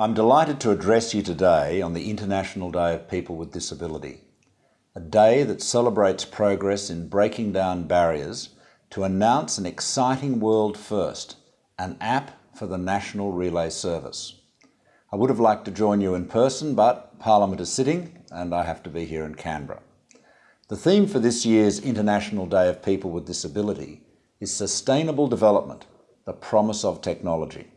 I'm delighted to address you today on the International Day of People with Disability, a day that celebrates progress in breaking down barriers to announce an exciting world first, an app for the National Relay Service. I would have liked to join you in person, but Parliament is sitting and I have to be here in Canberra. The theme for this year's International Day of People with Disability is Sustainable Development, the Promise of Technology.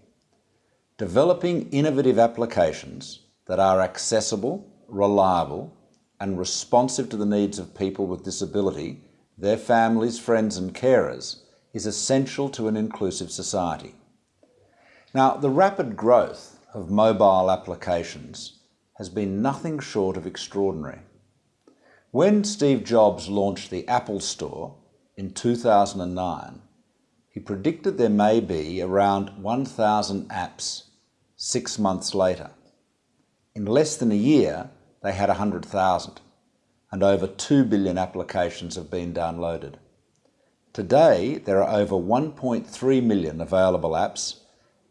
Developing innovative applications that are accessible, reliable and responsive to the needs of people with disability, their families, friends and carers is essential to an inclusive society. Now, the rapid growth of mobile applications has been nothing short of extraordinary. When Steve Jobs launched the Apple Store in 2009, he predicted there may be around 1,000 apps six months later. In less than a year, they had 100,000 and over 2 billion applications have been downloaded. Today, there are over 1.3 million available apps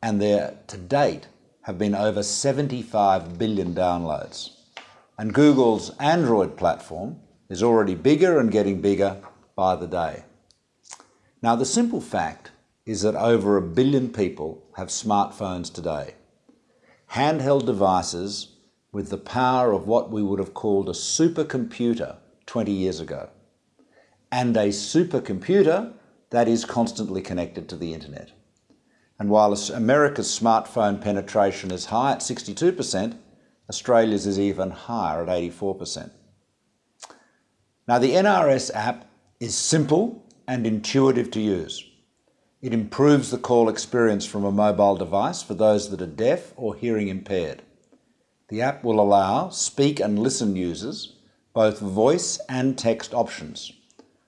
and there to date have been over 75 billion downloads and Google's Android platform is already bigger and getting bigger by the day. Now the simple fact is that over a billion people have smartphones today. Handheld devices with the power of what we would have called a supercomputer 20 years ago. And a supercomputer that is constantly connected to the internet. And while America's smartphone penetration is high at 62%, Australia's is even higher at 84%. Now the NRS app is simple and intuitive to use. It improves the call experience from a mobile device for those that are deaf or hearing impaired. The app will allow speak and listen users both voice and text options.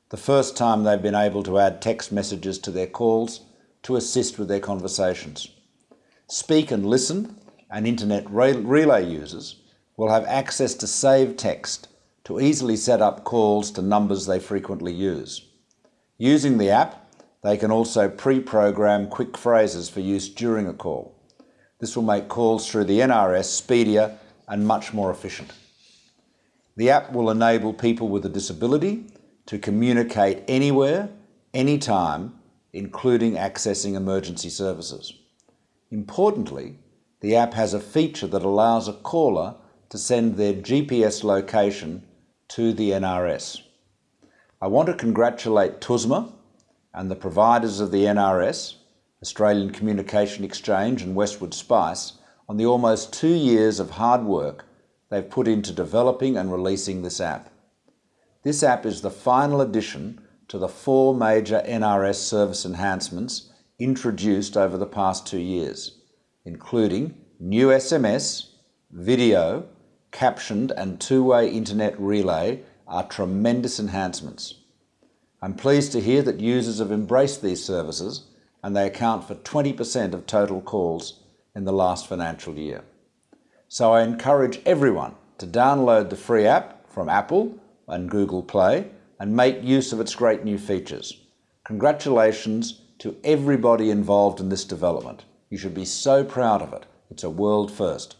The first time they've been able to add text messages to their calls to assist with their conversations. Speak and listen and internet relay users will have access to save text to easily set up calls to numbers they frequently use. Using the app, they can also pre-program quick phrases for use during a call. This will make calls through the NRS speedier and much more efficient. The app will enable people with a disability to communicate anywhere, anytime, including accessing emergency services. Importantly, the app has a feature that allows a caller to send their GPS location to the NRS. I want to congratulate TUSMA and the providers of the NRS, Australian Communication Exchange and Westwood Spice, on the almost two years of hard work they've put into developing and releasing this app. This app is the final addition to the four major NRS service enhancements introduced over the past two years including new SMS, video, captioned and two-way internet relay are tremendous enhancements. I'm pleased to hear that users have embraced these services and they account for 20% of total calls in the last financial year. So I encourage everyone to download the free app from Apple and Google Play and make use of its great new features. Congratulations to everybody involved in this development. You should be so proud of it. It's a world first.